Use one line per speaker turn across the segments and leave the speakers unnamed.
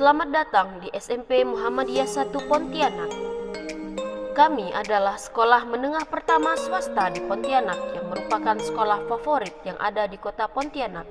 Selamat datang di SMP Muhammadiyah 1 Pontianak. Kami adalah sekolah menengah pertama swasta di Pontianak yang merupakan sekolah favorit yang ada di kota Pontianak.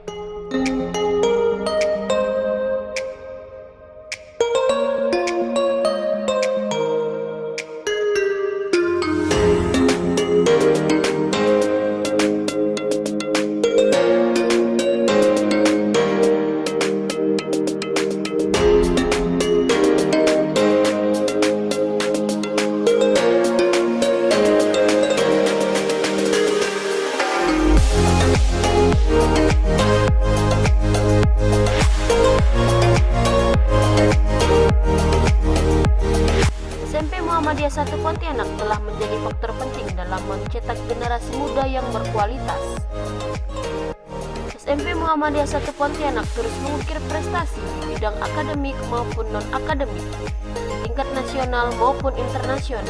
Muhammadiyah 1 Pontianak telah menjadi faktor penting dalam mencetak generasi muda yang berkualitas. SMP Muhammadiyah 1 Pontianak terus mengukir prestasi di bidang akademik maupun non-akademik, tingkat nasional maupun internasional.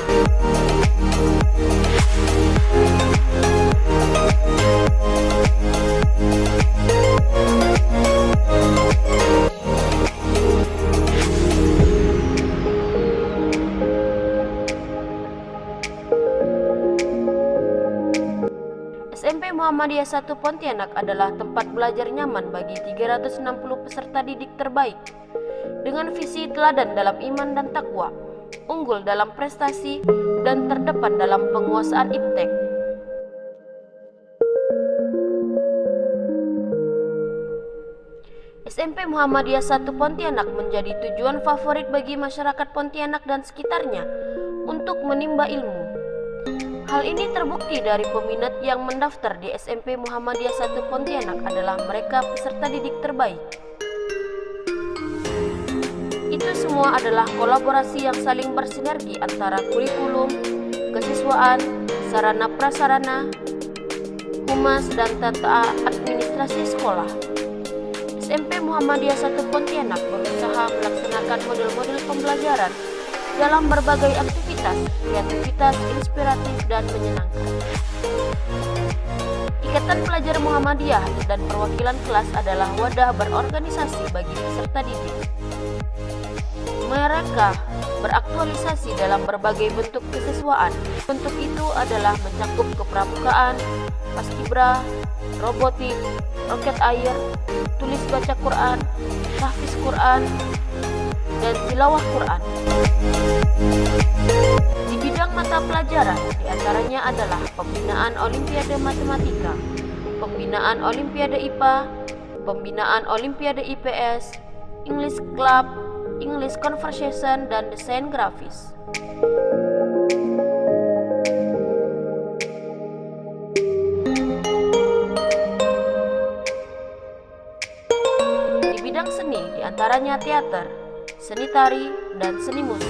Muhammadiyah 1 Pontianak adalah tempat belajar nyaman bagi 360 peserta didik terbaik dengan visi teladan dalam iman dan takwa, unggul dalam prestasi, dan terdepan dalam penguasaan iptek. SMP Muhammadiyah 1 Pontianak menjadi tujuan favorit bagi masyarakat Pontianak dan sekitarnya untuk menimba ilmu. Hal ini terbukti dari peminat yang mendaftar di SMP Muhammadiyah 1 Pontianak adalah mereka peserta didik terbaik. Itu semua adalah kolaborasi yang saling bersinergi antara kurikulum, kesiswaan, sarana prasarana, humas, dan tata administrasi sekolah. SMP Muhammadiyah 1 Pontianak berusaha melaksanakan model-model pembelajaran dalam berbagai aktivitas, kreativitas, inspiratif, dan menyenangkan. Ikatan Pelajar Muhammadiyah dan perwakilan kelas adalah wadah berorganisasi bagi peserta didik. Mereka beraktualisasi dalam berbagai bentuk kesiswaan. Bentuk itu adalah mencakup kepramukaan, paskibra, robotik, roket air, tulis baca Quran, tahfiz Quran, dan tilawah Quran. Di bidang mata pelajaran, di antaranya adalah pembinaan Olimpiade Matematika, pembinaan Olimpiade IPA, pembinaan Olimpiade IPS, English Club, English Conversation, dan desain grafis. Di bidang seni, di antaranya teater, seni tari, dan seni musik.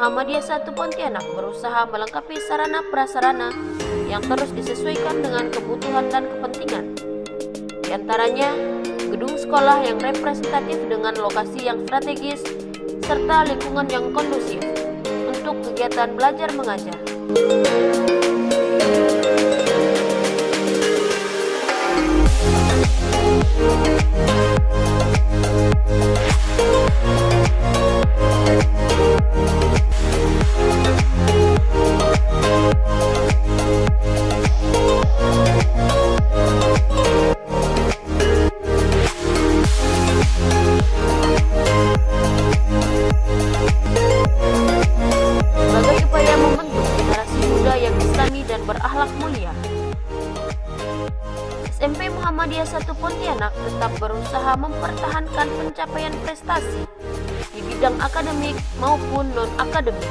Muhammadiyah 1 Pontianak berusaha melengkapi sarana prasarana yang terus disesuaikan dengan kebutuhan dan kepentingan. Di antaranya, gedung sekolah yang representatif dengan lokasi yang strategis serta lingkungan yang kondusif untuk kegiatan belajar mengajar. Muhammadiyah 1 Pontianak tetap berusaha mempertahankan pencapaian prestasi di bidang akademik maupun non-akademik